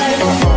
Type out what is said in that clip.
Bye.